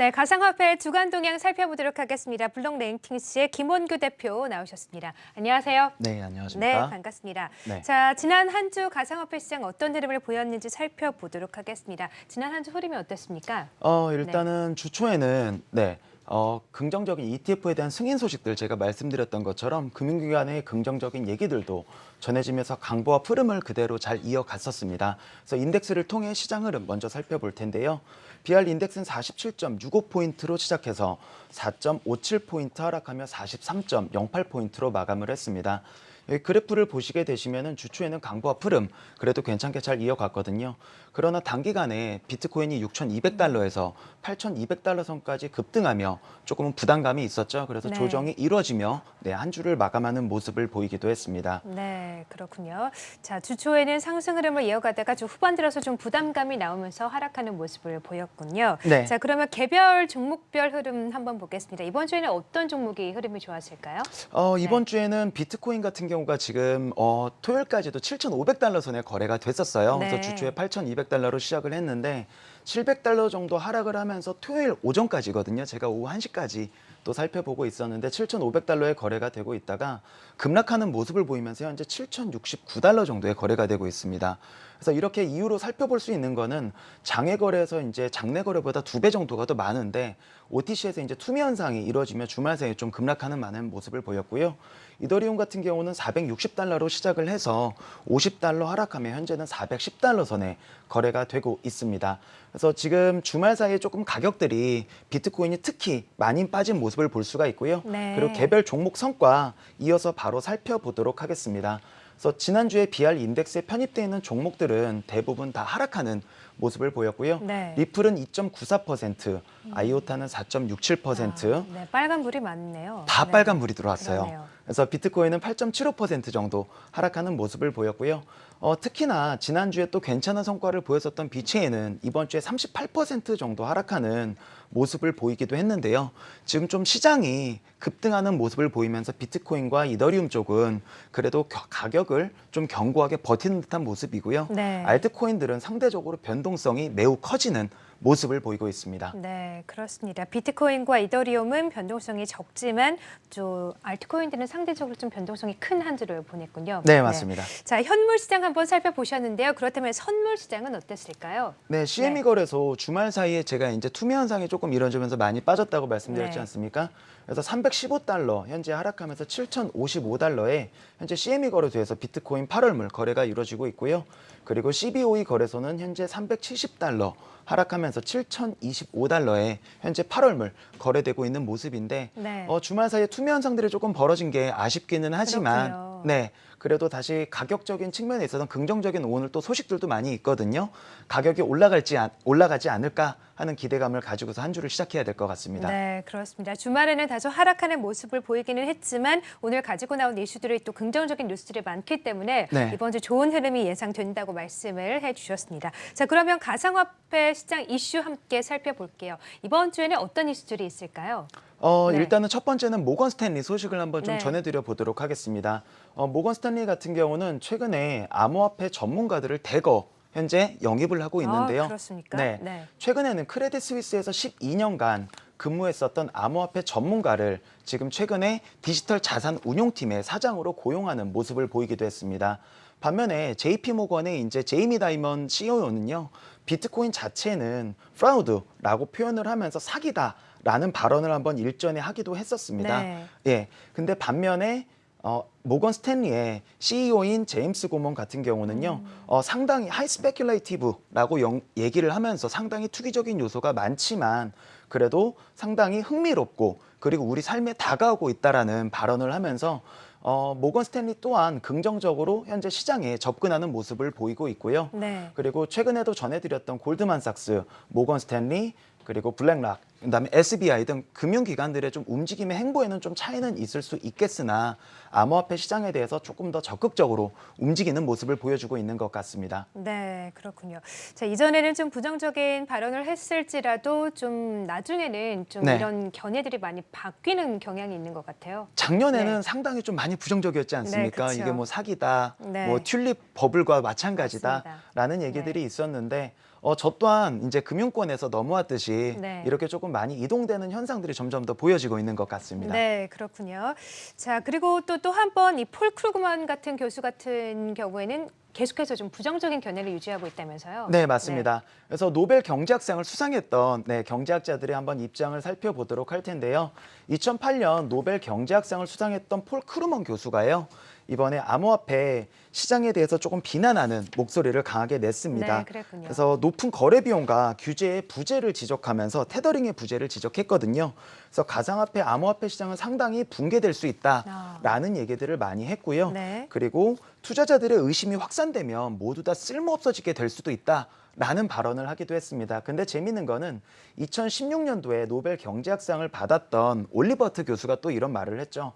네, 가상화폐 주간 동향 살펴보도록 하겠습니다. 블록 랭킹스의 김원규 대표 나오셨습니다. 안녕하세요. 네, 네, 안녕하십니까? 반갑습니다. 네. 자, 지난 한 주 가상화폐 시장 어떤 흐름을 보였는지 살펴보도록 하겠습니다. 지난 한 주 흐름이 어땠습니까? 어, 일단은 주 초에는 네. 어, 긍정적인 ETF에 대한 승인 소식들 제가 말씀드렸던 것처럼 금융기관의 긍정적인 얘기들도 전해지면서 강보와 흐름을 그대로 잘 이어갔었습니다. 그래서 인덱스를 통해 시장 흐름 먼저 살펴볼 텐데요. BR 인덱스는 47.65포인트로 시작해서 4.57포인트 하락하며 43.08포인트로 마감을 했습니다. 여기 그래프를 보시게 되시면은 주초에는 강보와 흐름 그래도 괜찮게 잘 이어갔거든요. 그러나 단기간에 비트코인이 6,200달러에서 8,200달러 선까지 급등하며 조금은 부담감이 있었죠. 그래서 네. 조정이 이루어지며 네, 한 주를 마감하는 모습을 보이기도 했습니다. 네, 그렇군요. 자, 주초에는 상승 흐름을 이어가다가 주 후반 들어서 좀 부담감이 나오면서 하락하는 모습을 보였군요. 네. 자, 그러면 개별 종목별 흐름 한번 보겠습니다. 이번 주에는 어떤 종목이 흐름이 좋았을까요? 어, 이번 네. 주에는 비트코인 같은 경우 가 지금 어, 토요일까지도 7,500달러 선에 거래가 됐었어요. 네. 그래서 주초에 8,200달러로 시작을 했는데 700달러 정도 하락을 하면서 토요일 오전까지거든요. 제가 오후 1시까지 또 살펴보고 있었는데 7,500달러에 거래가 되고 있다가 급락하는 모습을 보이면서 현재 7,069달러 정도에 거래가 되고 있습니다. 그래서 이렇게 이후로 살펴볼 수 있는 거는 장외 거래에서 이제 장내 거래보다 두 배 정도가 더 많은데 OTC에서 이제 투미 현상이 이루어지며 주말 사이에 좀 급락하는 많은 모습을 보였고요. 이더리움 같은 경우는 460달러로 시작을 해서 50달러 하락하며 현재는 410달러 선에 거래가 되고 있습니다. 그래서 지금 주말 사이에 조금 가격들이 비트코인이 특히 많이 빠진 모습을 볼 수가 있고요. 네. 그리고 개별 종목 성과 이어서 바로 살펴보도록 하겠습니다. 그래서 지난주에 BR 인덱스에 편입되어 있는 종목들은 대부분 다 하락하는 모습을 보였고요. 네. 리플은 2.94%, 아이오타는 4.67%, 아, 네, 빨간 불이 많네요. 다 네. 빨간 불이 들어왔어요. 그러네요. 그래서 비트코인은 8.75% 정도 하락하는 모습을 보였고요. 어, 특히나 지난주에 또 괜찮은 성과를 보였었던 비체인은 이번 주에 38% 정도 하락하는 모습을 보이기도 했는데요. 지금 좀 시장이 급등하는 모습을 보이면서 비트코인과 이더리움 쪽은 그래도 겨- 가격을 좀 견고하게 버티는 듯한 모습이고요. 네. 알트코인들은 상대적으로 변동 성이 매우 커지는 모습을 보이고 있습니다. 네, 그렇습니다. 비트코인과 이더리움은 변동성이 적지만 저 알트코인들은 상대적으로 좀 변동성이 큰 한 주를 보냈군요. 네, 맞습니다. 자, 현물 시장 한번 살펴보셨는데요. 그렇다면 선물 시장은 어땠을까요? 네, CME 네. 거래소 주말 사이에 제가 이제 투매 현상이 조금 이루어지면서 많이 빠졌다고 말씀드렸지 네. 않습니까? 그래서 315달러 현재 하락하면서 7,055달러에 현재 CME 거래소에서 비트코인 8월물 거래가 이루어지고 있고요. 그리고 CBOE 거래소는 현재 370달러 하락하면서 7,025달러에 현재 8월물 거래되고 있는 모습인데 네. 어, 주말 사이에 투매 현상들이 조금 벌어진 게 아쉽기는 하지만 그렇군요. 네. 그래도 다시 가격적인 측면에 있어서 긍정적인 오늘 또 소식들도 많이 있거든요. 가격이 올라갈지 안- 올라가지 않을까 하는 기대감을 가지고서 한 주를 시작해야 될 것 같습니다. 네, 그렇습니다. 주말에는 다소 하락하는 모습을 보이기는 했지만 오늘 가지고 나온 이슈들이 또 긍정적인 뉴스들이 많기 때문에 네. 이번 주 좋은 흐름이 예상된다고 말씀을 해주셨습니다. 자, 그러면 가상화폐 시장 이슈 함께 살펴볼게요. 이번 주에는 어떤 이슈들이 있을까요? 어, 네. 일단은 첫 번째는 모건 스탠리 소식을 한번 좀 네. 전해드려 보도록 하겠습니다. 어, 모건 스탠리 같은 경우는 최근에 암호화폐 전문가들을 대거 현재 영입을 하고 있는데요. 아, 그렇습니까? 네. 네. 최근에는 크레딧 스위스에서 12년간 근무했었던 암호화폐 전문가를 지금 최근에 디지털 자산 운용팀의 사장으로 고용하는 모습을 보이기도 했습니다. 반면에 JP 모건의 이제 제이미 다이먼 CEO는요. 비트코인 자체는 fraud라고 표현을 하면서 사기다 라는 발언을 한번 일전에 하기도 했었습니다. 네. 예. 근데 반면에 어, 모건 스탠리의 CEO인 제임스 고먼 같은 경우는요, 어, 상당히 highly speculative라고 영- 얘기를 하면서 상당히 투기적인 요소가 많지만 그래도 상당히 흥미롭고 그리고 우리 삶에 다가오고 있다라는 발언을 하면서 어, 모건 스탠리 또한 긍정적으로 현재 시장에 접근하는 모습을 보이고 있고요. 네. 그리고 최근에도 전해드렸던 골드만삭스, 모건 스탠리, 그리고 블랙락, 그다음에 SBI 등 금융기관들의 좀 움직임의 행보에는 좀 차이는 있을 수 있겠으나 암호화폐 시장에 대해서 조금 더 적극적으로 움직이는 모습을 보여주고 있는 것 같습니다. 네, 그렇군요. 자, 이전에는 좀 부정적인 발언을 했을지라도 좀 나중에는 좀 네. 이런 견해들이 많이 바뀌는 경향이 있는 것 같아요. 작년에는 네. 상당히 좀 많이 부정적이었지 않습니까? 네. 이게 뭐 사기다, 네. 뭐 튤립 버블과. 마찬가지다라는 얘기들이 있었는데 어, 저 또한 이제 금융권에서 넘어왔듯이 네. 이렇게 조금 많이 이동되는 현상들이 점점 더 보여지고 있는 것 같습니다. 네, 그렇군요. 자, 그리고 또 또 한 번 이 폴 크루그만 같은 교수 같은 경우에는 계속해서 좀 부정적인 견해를 유지하고 있다면서요? 네, 맞습니다. 그래서 노벨 경제학상을 수상했던 네, 경제학자들의 한번 입장을 살펴보도록 할 텐데요. 2008년 노벨 경제학상을 수상했던 폴 크루그먼 교수가요. 이번에 암호화폐 시장에 대해서 조금 비난하는 목소리를 강하게 냈습니다. 네, 그랬군요. 그래서 높은 거래 비용과 규제의 부재를 지적하면서 테더링의 부재를 지적했거든요. 그래서 가상화폐, 암호화폐 시장은 상당히 붕괴될 수 있다라는 얘기들을 많이 했고요. 아. 네. 그리고 투자자들의 의심이 확산되면 모두 다 쓸모 없어지게 될 수도 있다. 라는 발언을 하기도 했습니다. 근데 재미있는 거는 2016년도에 노벨 경제학상을 받았던 올리버 하트 교수가 또 이런 말을 했죠.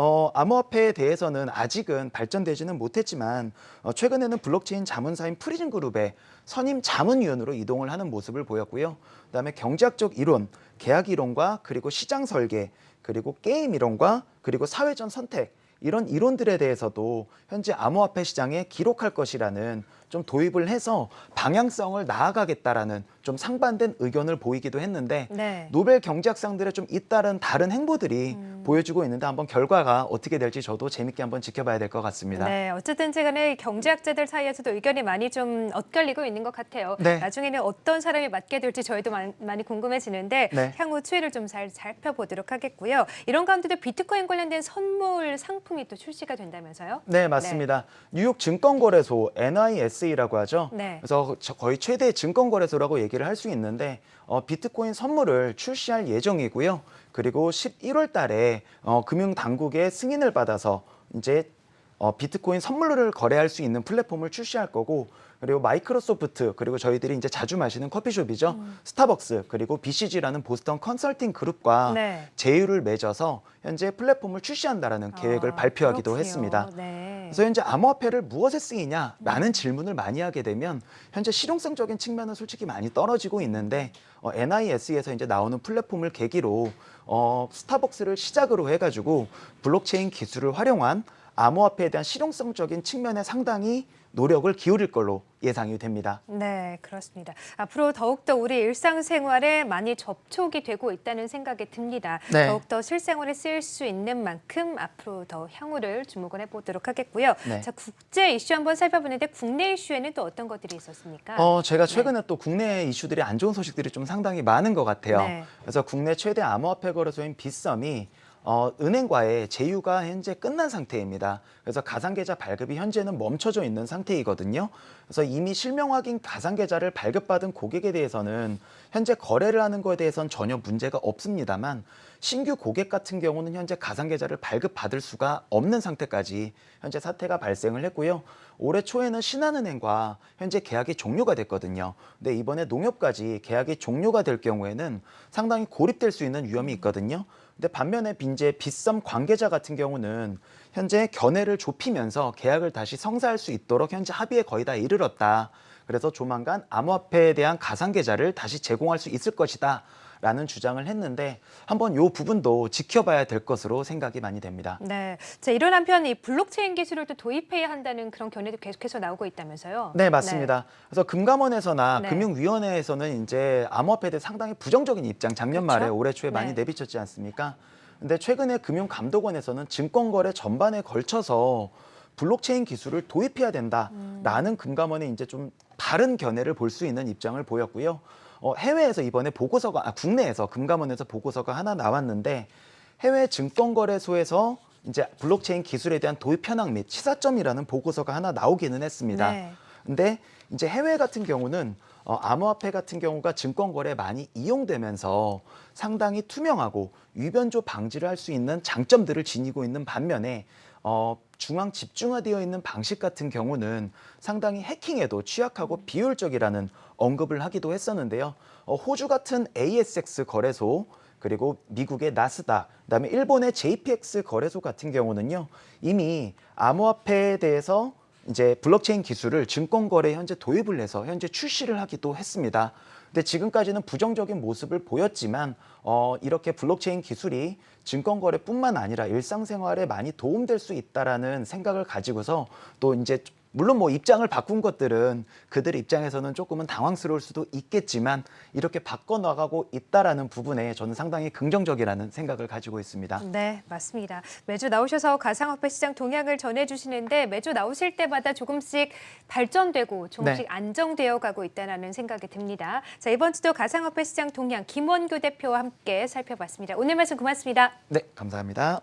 어, 암호화폐에 대해서는 아직은 발전되지는 못했지만 어, 최근에는 블록체인 자문사인 프리즘 그룹의 선임 자문위원으로 이동을 하는 모습을 보였고요. 그다음에 경제학적 이론, 계약 이론과 그리고 시장 설계, 그리고 게임 이론과 그리고 사회전 선택 이런 이론들에 대해서도 현재 암호화폐 시장에 기록할 것이라는 좀 도입을 해서 방향성을 나아가겠다라는 좀 상반된 의견을 보이기도 했는데 네. 노벨 경제학상들의 좀 잇따른 다른 행보들이 음. 보여주고 있는데 한번 결과가 어떻게 될지 저도 재밌게 한번 지켜봐야 될 것 같습니다. 네, 어쨌든지 간에 경제학자들 사이에서도 의견이 많이 좀 엇갈리고 있는 것 같아요. 네. 나중에는 어떤 사람이 맡게 될지 저희도 많- 많이 궁금해지는데 네. 향후 추이를 좀 잘 살펴보도록 하겠고요. 이런 가운데도 비트코인 관련된 선물 상품이 또 출시가 된다면서요? 네, 맞습니다. 뉴욕 증권거래소 NISE라고 하죠. 네. 그래서 저- 거의 최대 증권거래소라고 얘기 를 할 수 있는데 어, 비트코인 선물을 출시할 예정이고요. 그리고 11월 달에 어, 금융당국의 승인을 받아서 이제 어, 비트코인 선물을 거래할 수 있는 플랫폼을 출시할 거고 그리고 마이크로소프트 그리고 저희들이 이제 자주 마시는 커피숍이죠. 음. 스타벅스 그리고 BCG라는 보스턴 컨설팅 그룹과 네. 제휴를 맺어서 현재 플랫폼을 출시한다라는 계획을 아, 발표하기도 그렇군요. 했습니다. 네. 그래서 현재 암호화폐를 무엇에 쓰이냐라는 질문을 많이 하게 되면 현재 실용성적인 측면은 솔직히 많이 떨어지고 있는데 어, NIS에서 이제 나오는 플랫폼을 계기로 어, 스타벅스를 시작으로 해가지고 블록체인 기술을 활용한 암호화폐에 대한 실용성적인 측면에 상당히 노력을 기울일 걸로 예상이 됩니다. 네, 그렇습니다. 앞으로 더욱더 우리 일상생활에 많이 접촉이 되고 있다는 생각이 듭니다. 네. 더욱더 실생활에 쓰일 수 있는 만큼 앞으로 더 향후를 주목을 해보도록 하겠고요. 네. 자, 국제 이슈 한번 살펴보는데 국내 이슈에는 또 어떤 것들이 있었습니까? 어, 제가 최근에 또 국내 이슈들이 안 좋은 소식들이 좀 상당히 많은 것 같아요. 네. 그래서 국내 최대 암호화폐 거래소인 빗썸이 어, 은행과의 제휴가 현재 끝난 상태입니다. 그래서 가상계좌 발급이 현재는 멈춰져 있는 상태이거든요. 그래서 이미 실명 확인 가상계좌를 발급받은 고객에 대해서는 현재 거래를 하는 것에 대해서는 전혀 문제가 없습니다만 신규 고객 같은 경우는 현재 가상계좌를 발급받을 수가 없는 상태까지 현재 사태가 발생을 했고요. 올해 초에는 신한은행과 현재 계약이 종료가 됐거든요. 근데 이번에 농협까지 계약이 종료가 될 경우에는 상당히 고립될 수 있는 위험이 있거든요. 근데 반면에 빈제 빗썸 관계자 같은 경우는 현재 견해를 좁히면서 계약을 다시 성사할 수 있도록 현재 합의에 거의 다 이르렀다. 그래서 조만간 암호화폐에 대한 가상계좌를 다시 제공할 수 있을 것이다. 라는 주장을 했는데 한번 요 부분도 지켜봐야 될 것으로 생각이 많이 됩니다. 네. 자, 이런 한편 이 블록체인 기술을 또 도입해야 한다는 그런 견해도 계속해서 나오고 있다면서요? 네, 맞습니다. 그래서 금감원에서나 네. 금융위원회에서는 이제 암호화폐에 대해 상당히 부정적인 입장 작년 말에 그렇죠? 올해 초에 많이 네. 내비쳤지 않습니까? 근데 최근에 금융감독원에서는 증권거래 전반에 걸쳐서 블록체인 기술을 도입해야 된다라는 금감원의 이제 좀 다른 견해를 볼 수 있는 입장을 보였고요. 어, 해외에서 이번에 보고서가 아, 국내에서 금감원에서 보고서가 하나 나왔는데 해외 증권거래소에서 이제 블록체인 기술에 대한 도입 현황 및 시사점이라는 보고서가 하나 나오기는 했습니다. 네. 근데 이제 해외 같은 경우는 어, 암호화폐 같은 경우가 증권 거래에 많이 이용되면서 상당히 투명하고 위변조 방지를 할 수 있는 장점들을 지니고 있는 반면에 어, 중앙 집중화되어 있는 방식 같은 경우는 상당히 해킹에도 취약하고 비효율적이라는 언급을 하기도 했었는데요. 어, 호주 같은 ASX 거래소 그리고 미국의 나스닥, 그다음에 일본의 JPX 거래소 같은 경우는요 이미 암호화폐에 대해서 이제 블록체인 기술을 증권거래에 현재 도입을 해서 현재 출시를 하기도 했습니다. 근데 지금까지는 부정적인 모습을 보였지만 어, 이렇게 블록체인 기술이 증권거래뿐만 아니라 일상생활에 많이 도움될 수 있다라는 생각을 가지고서 또 이제 물론 뭐 입장을 바꾼 것들은 그들의 입장에서는 조금은 당황스러울 수도 있겠지만 이렇게 바꿔 나가고 있다라는 부분에 저는 상당히 긍정적이라는 생각을 가지고 있습니다. 네, 맞습니다. 매주 나오셔서 가상화폐 시장 동향을 전해주시는데 매주 나오실 때마다 조금씩 발전되고 조금씩 네. 안정되어 가고 있다는 생각이 듭니다. 자, 이번 주도 가상화폐 시장 동향 김원규 대표와 함께 살펴봤습니다. 오늘 말씀 고맙습니다. 네, 감사합니다.